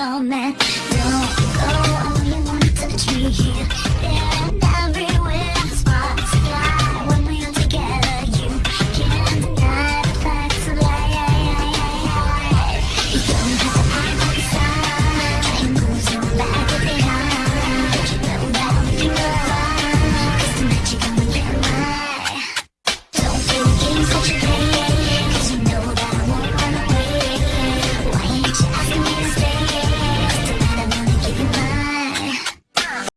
somewhere man.